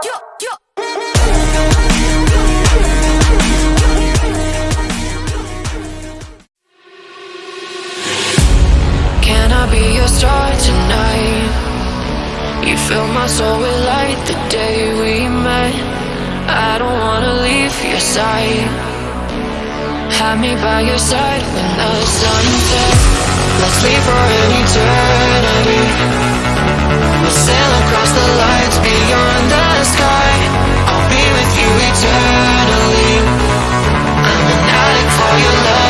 Can I be your star tonight? You fill my soul with light the day we met. I don't wanna leave your side. Have me by your side when the sun sets. Let's leave for an eternity. We'll sail across the lights beyond the sky. I'll be with you eternally. I'm an addict for your love,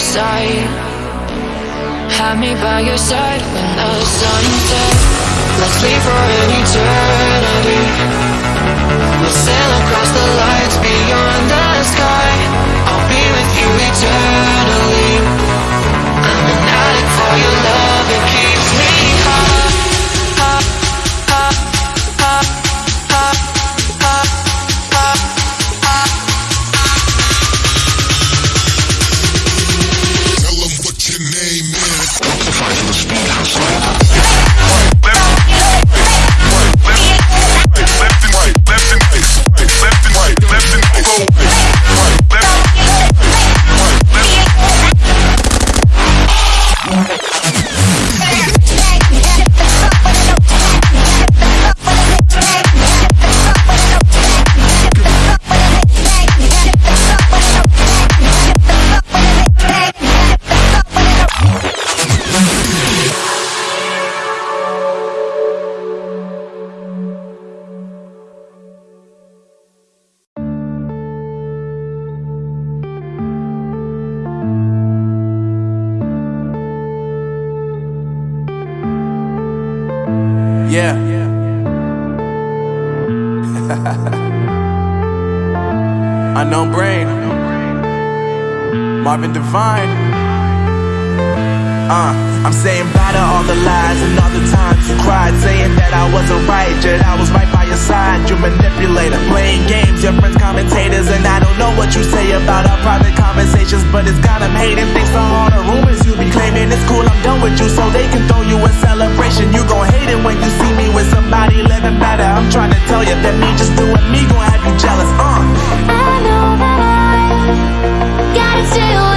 side. Have me by your side when the sun sets. Let's leave for an eternity. We'll sail across the lights beyond the sky. I'll be with you eternally. Unknown brain. Marvin Divine. Uh, I'm saying bye to all the lies and all the times you cried, saying that I wasn't right, yet I was right by your side. You manipulator, playing games, your friends commentators, and I don't know what you say about our private conversations, but it's got 'em hating. Thanks to all rumors be claiming. It's cool, I'm done with you, so they can throw you a celebration. You gon' hate it when you see me with somebody living better. I'm trying to tell you that me just doing me gon' have you jealous. Uh. I know that I gotta stay away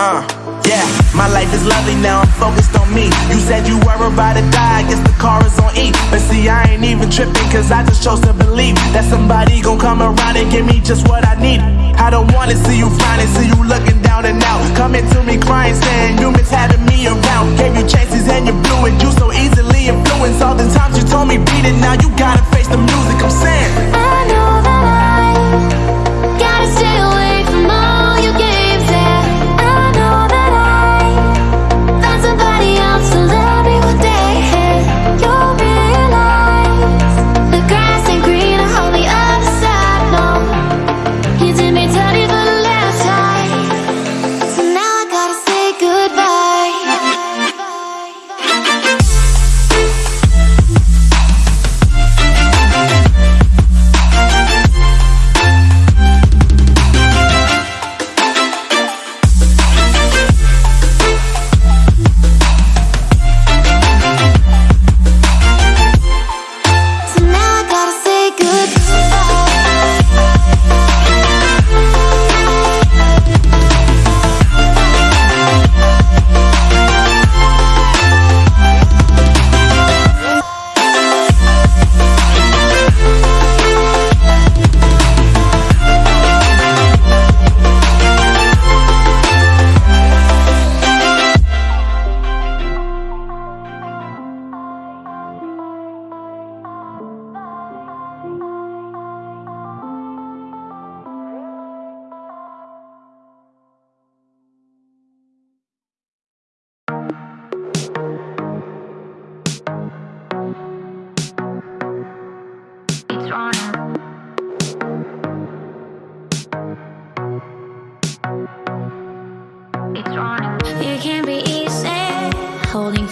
Uh, yeah, my life is lovely now, I'm focused on me. You said you were about to die, I guess the car is on E. But see, I ain't even tripping, cause I just chose to believe that somebody gon' come around and give me just what I need. I don't wanna see you frowning, see you looking down and out. Coming to me crying, saying humans having me around.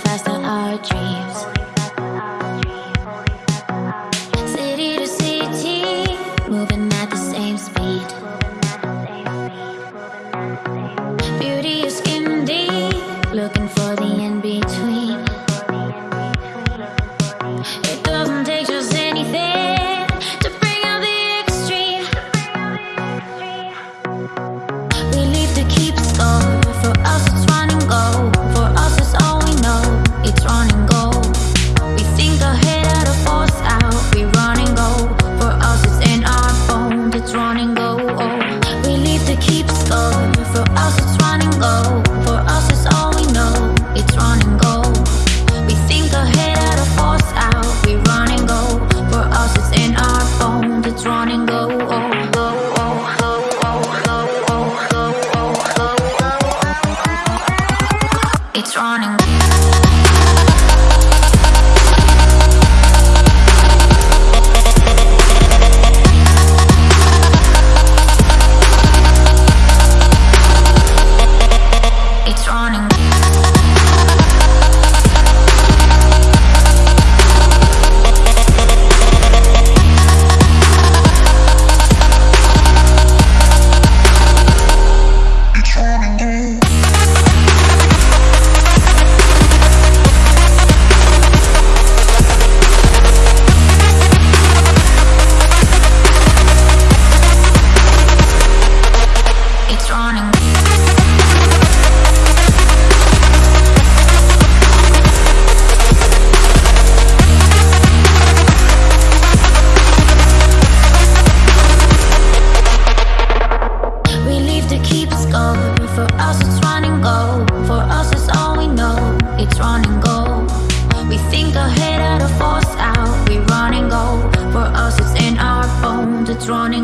manifesting our dreams.